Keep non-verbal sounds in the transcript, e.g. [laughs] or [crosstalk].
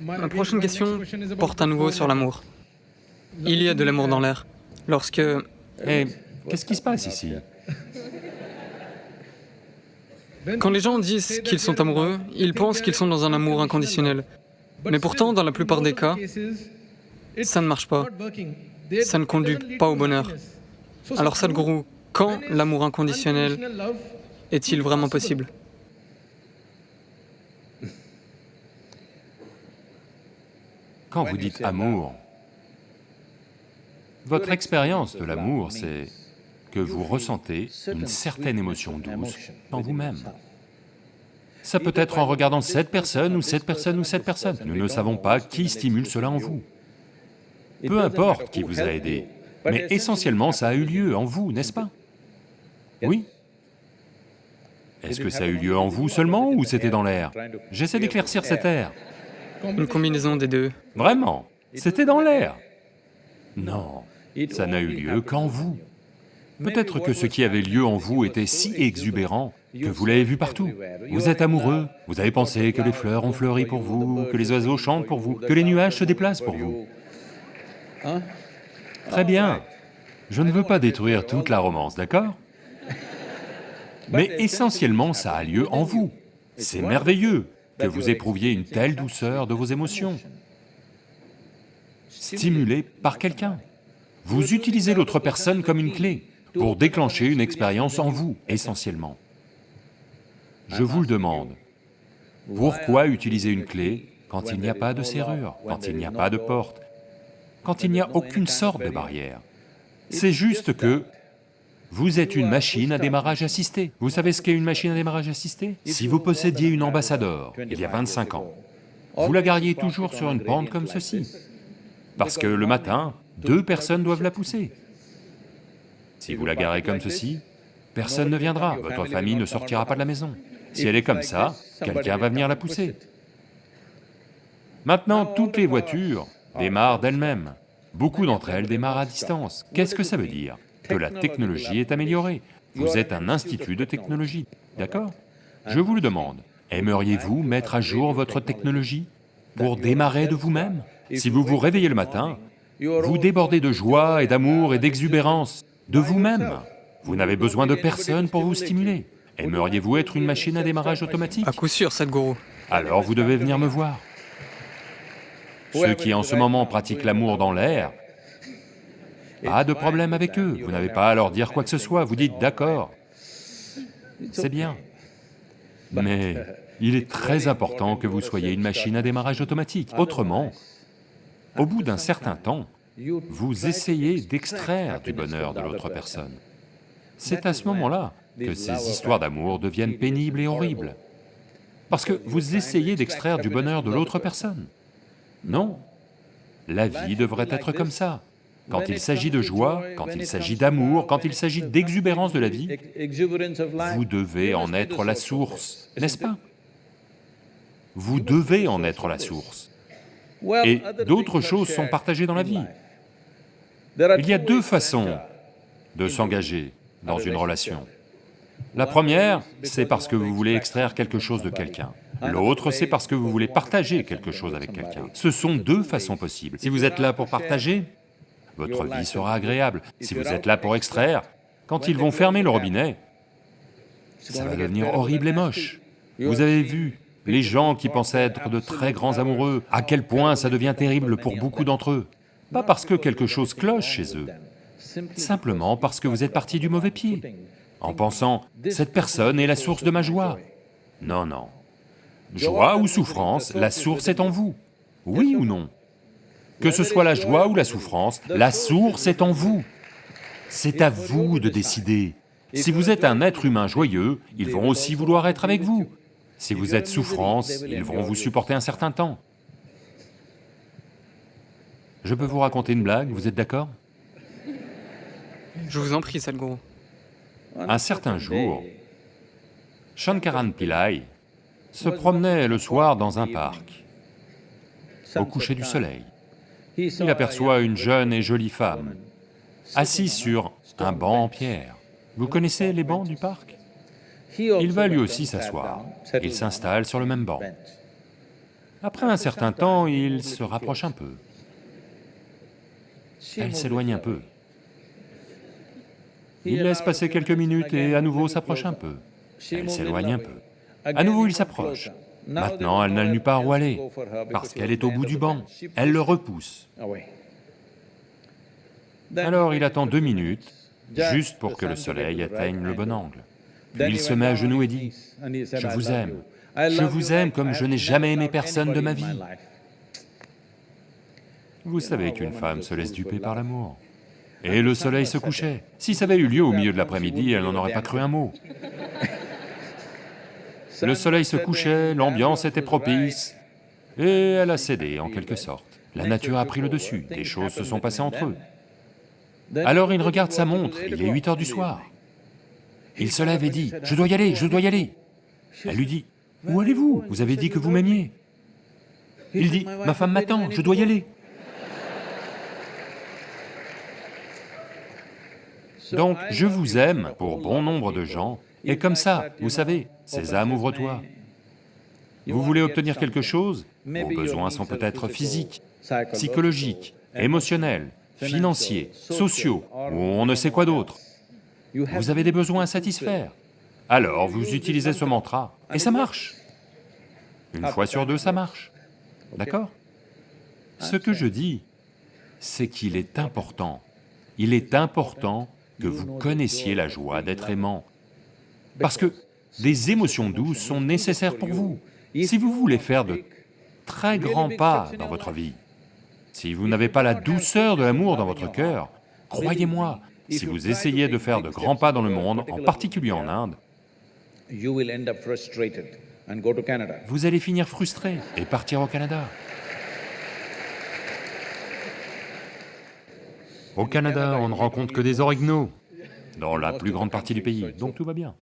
Ma prochaine question porte à nouveau sur l'amour. Il y a de l'amour dans l'air. Lorsque... Eh, qu'est-ce qui se passe ici? Quand les gens disent qu'ils sont amoureux, ils pensent qu'ils sont dans un amour inconditionnel. Mais pourtant, dans la plupart des cas, ça ne marche pas. Ça ne conduit pas au bonheur. Alors Sadhguru, quand l'amour inconditionnel est-il vraiment possible? Quand vous dites amour, votre expérience de l'amour, c'est que vous ressentez une certaine émotion douce en vous-même. Ça peut être en regardant cette personne ou cette personne ou cette personne. Nous ne savons pas qui stimule cela en vous. Peu importe qui vous a aidé, mais essentiellement ça a eu lieu en vous, n'est-ce pas Oui. Est-ce que ça a eu lieu en vous seulement ou c'était dans l'air? J'essaie d'éclaircir cette air. Une combinaison des deux. Vraiment C'était dans l'air Non, ça n'a eu lieu qu'en vous. Peut-être que ce qui avait lieu en vous était si exubérant que vous l'avez vu partout. Vous êtes amoureux, vous avez pensé que les fleurs ont fleuri pour vous, que les oiseaux chantent pour vous, que les nuages se déplacent pour vous. Très bien. Je ne veux pas détruire toute la romance, d'accord [laughs] Mais essentiellement, ça a lieu en vous. C'est merveilleux que vous éprouviez une telle douceur de vos émotions, stimulée par quelqu'un. Vous utilisez l'autre personne comme une clé pour déclencher une expérience en vous, essentiellement. Je vous le demande, pourquoi utiliser une clé quand il n'y a pas de serrure, quand il n'y a pas de porte, quand il n'y a aucune sorte de barrière. C'est juste que vous êtes une machine à démarrage assisté. Vous savez ce qu'est une machine à démarrage assisté? Si vous possédiez une ambassadeur, il y a 25 ans, vous la gariez toujours sur une pente comme ceci, parce que le matin, deux personnes doivent la pousser. Si vous la garez comme ceci, personne ne viendra, votre famille ne sortira pas de la maison. Si elle est comme ça, quelqu'un va venir la pousser. Maintenant, toutes les voitures démarrent d'elles-mêmes. Beaucoup d'entre elles démarrent à distance. Qu'est-ce que ça veut dire? Que la technologie est améliorée. Vous êtes un institut de technologie, d'accord? Je vous le demande, aimeriez-vous mettre à jour votre technologie pour démarrer de vous-même? Si vous vous réveillez le matin, vous débordez de joie et d'amour et d'exubérance de vous-même. Vous n'avez besoin de personne pour vous stimuler. Aimeriez-vous être une machine à démarrage automatique? À coup sûr, Sadhguru. Alors vous devez venir me voir. Ceux qui en ce moment pratiquent l'amour dans l'air, pas de problème avec eux, vous n'avez pas à leur dire quoi que ce soit, vous dites d'accord, c'est bien. Mais il est [laughs] très important que vous soyez une machine à démarrage automatique, autrement, au bout d'un certain temps, vous essayez d'extraire du bonheur de l'autre personne. C'est à ce moment-là que ces histoires d'amour deviennent pénibles et horribles. Parce que vous essayez d'extraire du bonheur de l'autre personne. Non, la vie devrait être comme ça. Quand il s'agit de joie, quand il s'agit d'amour, quand il s'agit d'exubérance de la vie, vous devez en être la source, n'est-ce pas? Vous devez en être la source. Et d'autres choses sont partagées dans la vie. Il y a deux façons de s'engager dans une relation. La première, c'est parce que vous voulez extraire quelque chose de quelqu'un. L'autre, c'est parce que vous voulez partager quelque chose avec quelqu'un. Ce sont deux façons possibles. Si vous êtes là pour partager, votre vie sera agréable. Si vous êtes là pour extraire, quand ils vont fermer le robinet, ça va devenir horrible et moche. Vous avez vu les gens qui pensaient être de très grands amoureux, à quel point ça devient terrible pour beaucoup d'entre eux. Pas parce que quelque chose cloche chez eux, simplement parce que vous êtes parti du mauvais pied, en pensant « cette personne est la source de ma joie ». Non, non. Joie ou souffrance, la source est en vous, oui ou non? Que ce soit la joie ou la souffrance, la source est en vous. C'est à vous de décider. Si vous êtes un être humain joyeux, ils vont aussi vouloir être avec vous. Si vous êtes souffrance, ils vont vous supporter un certain temps. Je peux vous raconter une blague, vous êtes d'accord? Je vous en prie, Sadhguru. Un certain jour, Shankaran Pillai se promenait le soir dans un parc, au coucher du soleil. Il aperçoit une jeune et jolie femme, assise sur un banc en pierre. Vous connaissez les bancs du parc? Il va lui aussi s'asseoir. Il s'installe sur le même banc. Après un certain temps, il se rapproche un peu. Elle s'éloigne un peu. Il laisse passer quelques minutes et à nouveau s'approche un peu. Elle s'éloigne un peu. À nouveau, il s'approche. Maintenant, elle n'a nulle part où aller, parce qu'elle est au bout du banc. Elle le repousse. Alors il attend deux minutes, juste pour que le soleil atteigne le bon angle. Puis il se met à genoux et dit, « Je vous aime, je vous aime comme je n'ai jamais aimé personne de ma vie. » Vous savez qu'une femme se laisse duper par l'amour. Et le soleil se couchait. Si ça avait eu lieu au milieu de l'après-midi, elle n'en aurait pas cru un mot. Le soleil se couchait, l'ambiance était propice, et elle a cédé en quelque sorte. La nature a pris le dessus, des choses se sont passées entre eux. Alors il regarde sa montre, il est 8 heures du soir. Il se lève et dit, « Je dois y aller, je dois y aller !» Elle lui dit, « Où allez-vous Vous avez dit que vous m'aimiez. » Il dit, « Ma femme m'attend, je dois y aller. » Donc, je vous aime pour bon nombre de gens, et comme ça, vous savez, Sésame, ouvre-toi. Vous voulez obtenir quelque chose Vos besoins sont peut-être physiques, psychologiques, émotionnels, financiers, sociaux, ou on ne sait quoi d'autre. Vous avez des besoins à satisfaire. Alors vous utilisez ce mantra, et ça marche. Une fois sur deux, ça marche. D'accord? Ce que je dis, c'est qu'il est important, il est important que vous connaissiez la joie d'être aimant, parce que des émotions douces sont nécessaires pour vous. Si vous voulez faire de très grands pas dans votre vie, si vous n'avez pas la douceur de l'amour dans votre cœur, croyez-moi, si vous essayez de faire de grands pas dans le monde, en particulier en Inde, vous allez finir frustré et partir au Canada. Au Canada, on ne rencontre que des orignaux, dans la plus grande partie du pays, donc tout va bien.